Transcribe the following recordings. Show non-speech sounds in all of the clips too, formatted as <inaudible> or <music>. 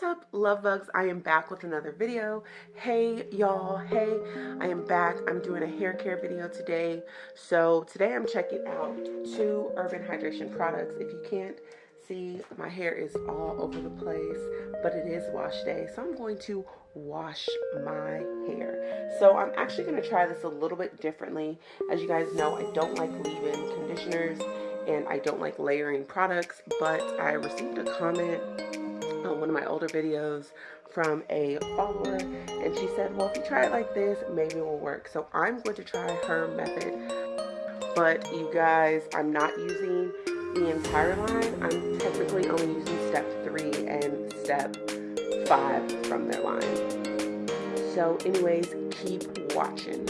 what's up love bugs? I am back with another video. Hey y'all. Hey i am back. I'm doing a hair care video today. So today i'm checking out two urban hydration products. If you can't see my hair is all over the place but it is wash day so i'm going to wash my hair. So i'm actually going to try this a little bit differently. As you guys know i don't like leave-in conditioners and I don't like layering products, but I received a comment on one of my older videos from a follower and she said well if you try it like this maybe it will work. So I'm going to try her method. But you guys I'm not using the entire line. I'm technically only using step three and step five from their line. So anyways keep watching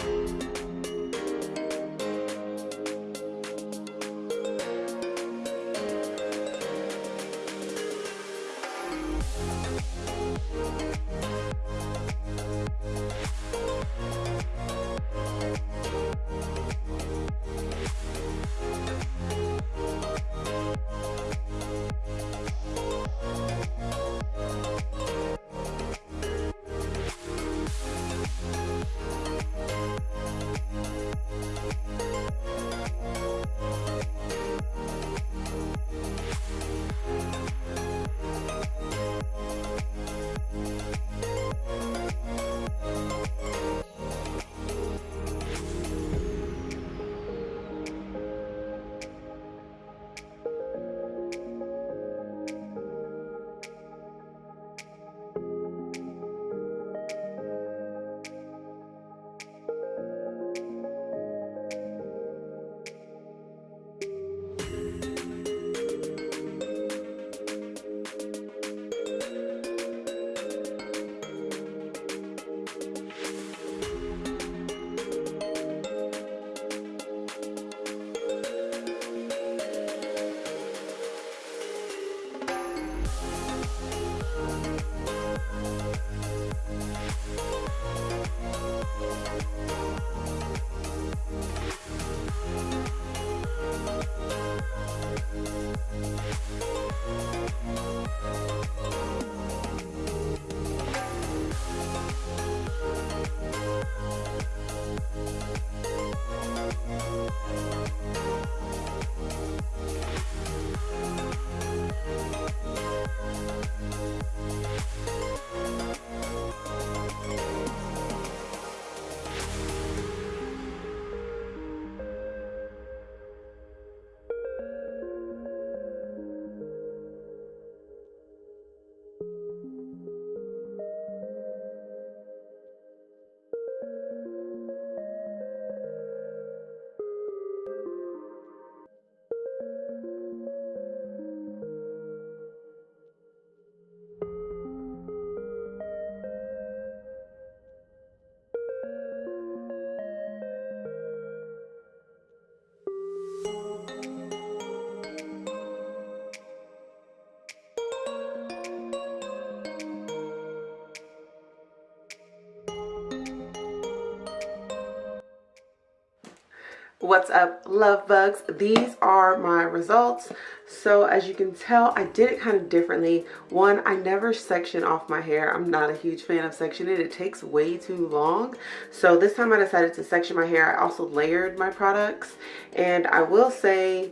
what's up love bugs? These are my results. So as you can tell i did it kind of differently. One i never section off my hair. I'm not a huge fan of sectioning. It takes way too long. So this time i decided to section my hair. I also layered my products. And i will say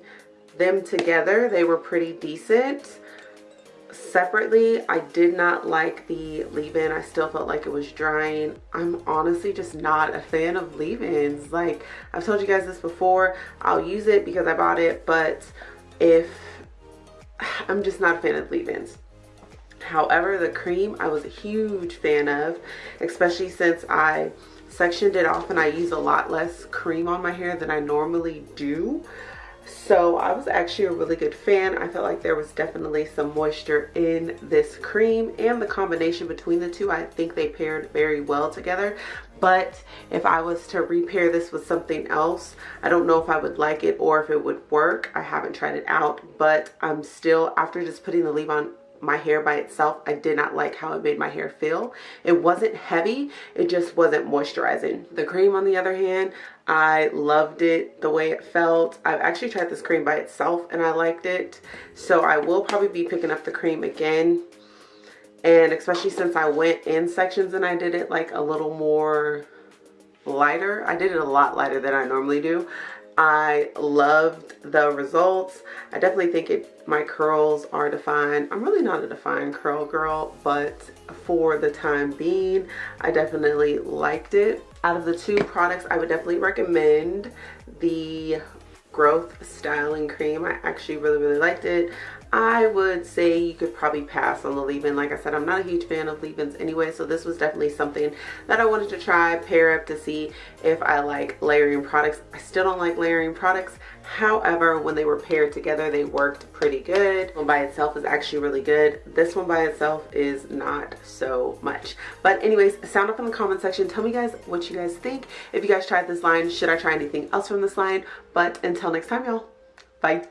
them together they were pretty decent separately i did not like the leave-in. I still felt like it was drying. I'm honestly just not a fan of leave-ins. Like i've told you guys this before. I'll use it because i bought it but if <sighs> i'm just not a fan of leave-ins. However the cream i was a huge fan of especially since i sectioned it off and i use a lot less cream on my hair than i normally do so I was actually a really good fan. I felt like there was definitely some moisture in this cream and the combination between the two, I think they paired very well together. But if I was to repair this with something else, I don't know if I would like it or if it would work. I haven't tried it out, but I'm still, after just putting the leave-on my hair by itself. I did not like how it made my hair feel. It wasn't heavy. It just wasn't moisturizing. The cream on the other hand i loved it the way it felt. I've actually tried this cream by itself and i liked it. So i will probably be picking up the cream again. And especially since I went in sections and I did it like a little more lighter. I did it a lot lighter than I normally do I loved the results. I definitely think it my curls are defined. I'm really not a defined curl girl, but for the time being, I definitely liked it. Out of the two products, I would definitely recommend the growth styling cream. I actually really, really liked it. I would say you could probably pass on the leave-in. Like I said, I'm not a huge fan of leave-ins anyway, so this was definitely something that I wanted to try, pair up to see if I like layering products. I still don't like layering products. However, when they were paired together, they worked pretty good. One by itself is actually really good. This one by itself is not so much. But anyways, sound up in the comment section. Tell me guys what you guys think. If you guys tried this line, should I try anything else from this line? But until next time, y'all. Bye.